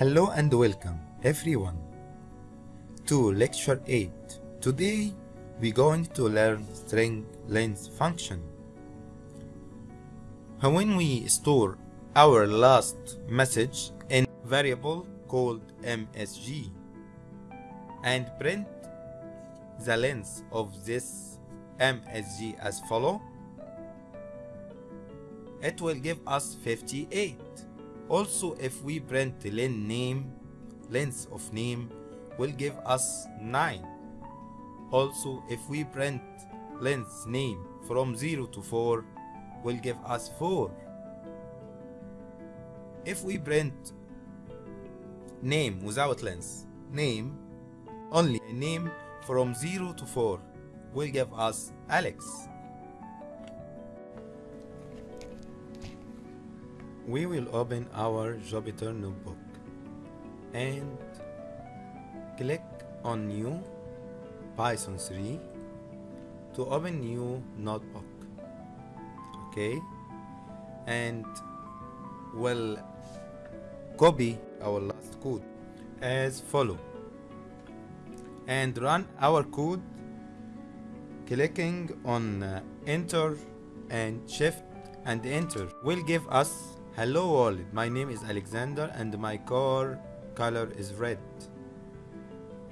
Hello and welcome everyone to lecture 8. Today we're going to learn string length function. When we store our last message in variable called msg and print the length of this msg as follow it will give us 58 also if we print the len name length of name will give us 9 also if we print length name from 0 to 4 will give us 4 if we print name without length name only a name from 0 to 4 will give us Alex we will open our Jupyter notebook and click on new Python 3 to open new notebook. Okay? And we'll copy our last code as follow. And run our code clicking on uh, enter and shift and enter will give us hello world my name is alexander and my car color is red.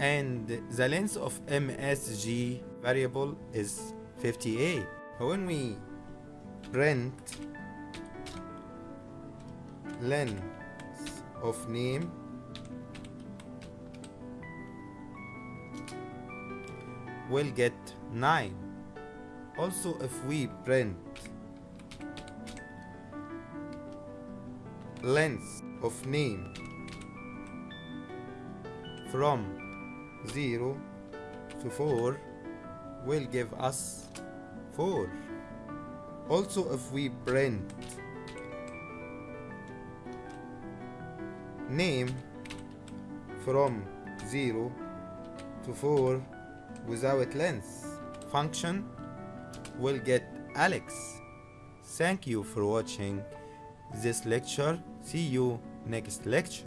And the length of msg variable is 58 when we print length of name we'll get 9 also if we print length of name from 0 to 4 will give us 4 also if we print name from 0 to 4 without length function will get Alex. Thank you for watching this lecture. See you next lecture